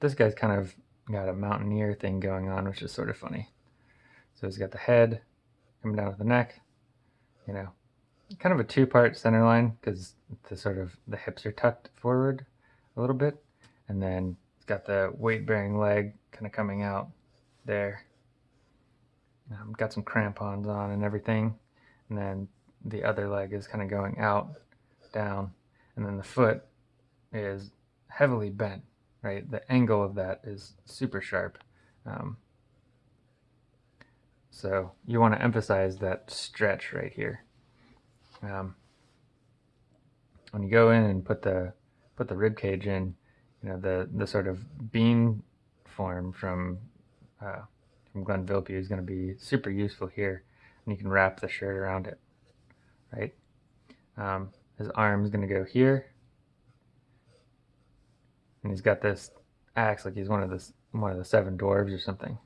this guy's kind of got a mountaineer thing going on, which is sort of funny. So he's got the head coming down to the neck, you know, kind of a two-part center line because the sort of the hips are tucked forward a little bit, and then it's got the weight-bearing leg kind of coming out there. Um, got some crampons on and everything, and then the other leg is kind of going out, down, and then the foot is heavily bent, right? The angle of that is super sharp. Um, so you want to emphasize that stretch right here. Um, when you go in and put the put the rib cage in, you know the the sort of bean form from uh, from Glenn Vilppu is going to be super useful here, and you can wrap the shirt around it, right? Um, his arm is going to go here, and he's got this axe like he's one of the one of the seven dwarves or something.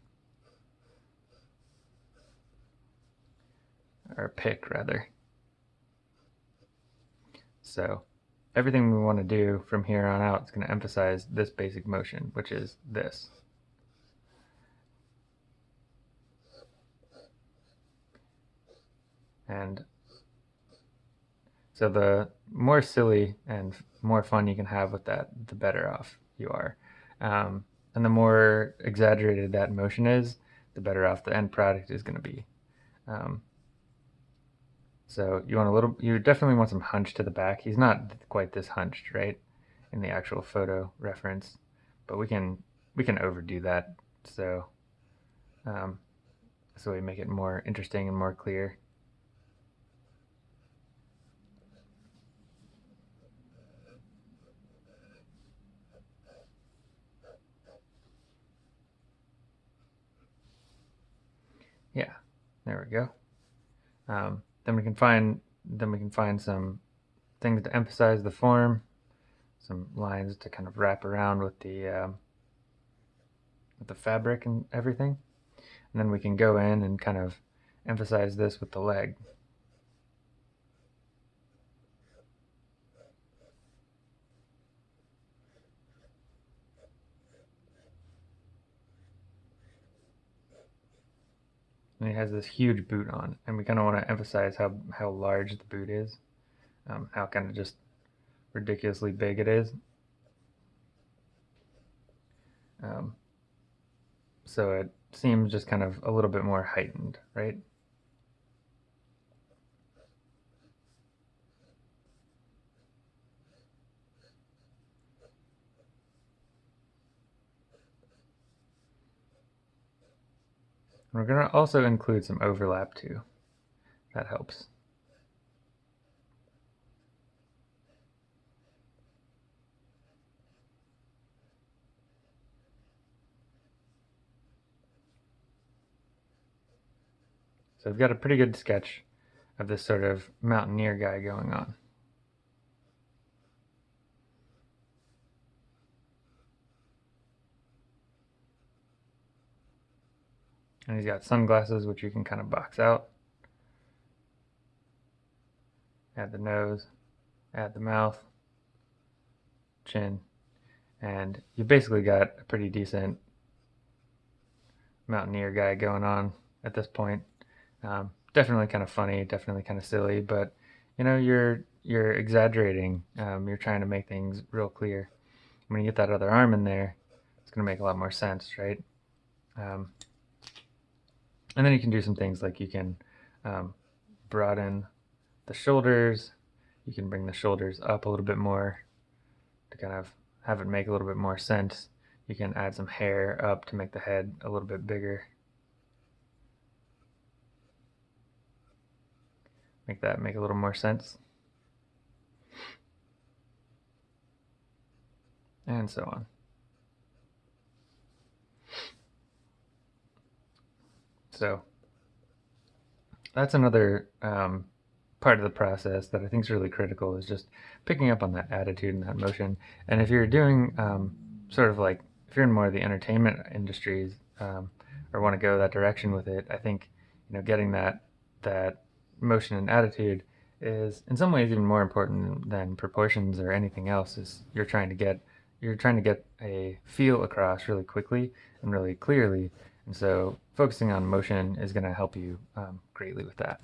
or pick rather. So everything we want to do from here on out is going to emphasize this basic motion, which is this. And so the more silly and more fun you can have with that, the better off you are. Um, and the more exaggerated that motion is, the better off the end product is going to be. Um, so you want a little, you definitely want some hunch to the back. He's not quite this hunched, right, in the actual photo reference, but we can we can overdo that. So, um, so we make it more interesting and more clear. There we go. Um, then we can find then we can find some things to emphasize the form, some lines to kind of wrap around with the um, with the fabric and everything. And then we can go in and kind of emphasize this with the leg. And he has this huge boot on and we kind of want to emphasize how how large the boot is um, how kind of just ridiculously big it is. Um, so it seems just kind of a little bit more heightened right we're going to also include some overlap too. That helps. So we've got a pretty good sketch of this sort of mountaineer guy going on. And he's got sunglasses, which you can kind of box out. Add the nose, add the mouth, chin, and you basically got a pretty decent mountaineer guy going on at this point. Um, definitely kind of funny, definitely kind of silly, but you know, you're you're exaggerating. Um, you're trying to make things real clear. When you get that other arm in there, it's going to make a lot more sense, right? Um, and then you can do some things like you can um, broaden the shoulders. You can bring the shoulders up a little bit more to kind of have it make a little bit more sense. You can add some hair up to make the head a little bit bigger. Make that make a little more sense. And so on. So that's another um, part of the process that I think is really critical is just picking up on that attitude and that motion. And if you're doing um, sort of like, if you're in more of the entertainment industries um, or want to go that direction with it, I think, you know, getting that, that motion and attitude is in some ways even more important than proportions or anything else is you're trying to get, you're trying to get a feel across really quickly and really clearly. And so focusing on motion is going to help you um, greatly with that.